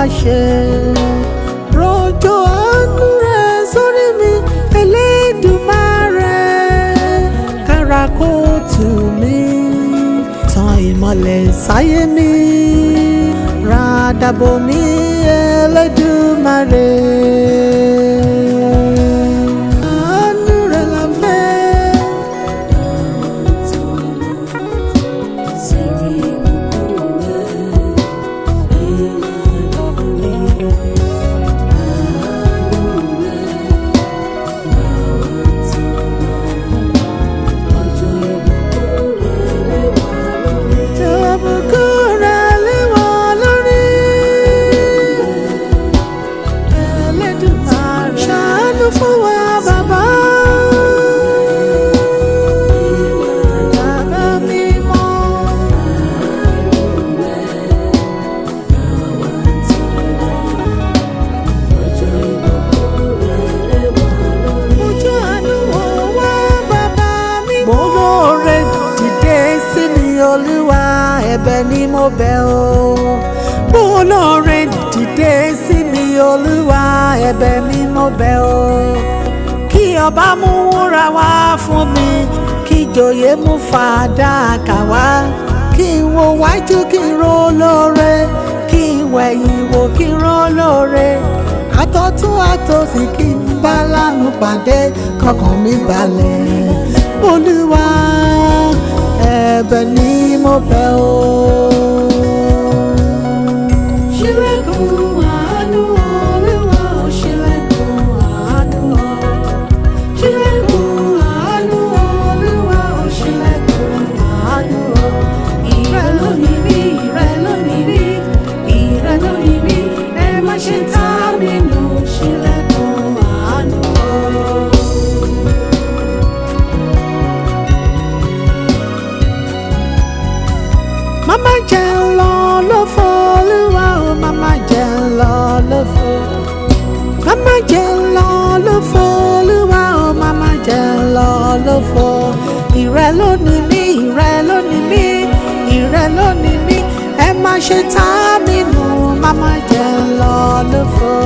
wá ṣe. rọ̀jò àánú rẹ sórí mi Elédùmarè kára kó tù mí tan ìmọ̀lẹ̀ sáyé mi ràdàbò mi Elédùmarè. olúwa ẹ̀bẹ̀ ni mo bẹ̀ o mú olóore dìde sí mi olúwa ẹ̀bẹ̀ mi mo bẹ̀ o kí ọba mú wúrà wá fún mi kí ìjòyè mú fàdákà wá kí n wo wájú kí n ro olóore kí n wẹ̀yìn wò kí n ro olóore àtọ̀tún àtòsì kí n bá lárùn pàdé kọkàn mi balẹ̀ olúwa ẹ̀bẹ̀ ni mo bẹ̀ ọ́. Washington. ló ni mí ìrẹ ló ni mí ìrẹ ló ni mí ẹ má ṣe tá mi nù má má jẹ lọ lófo.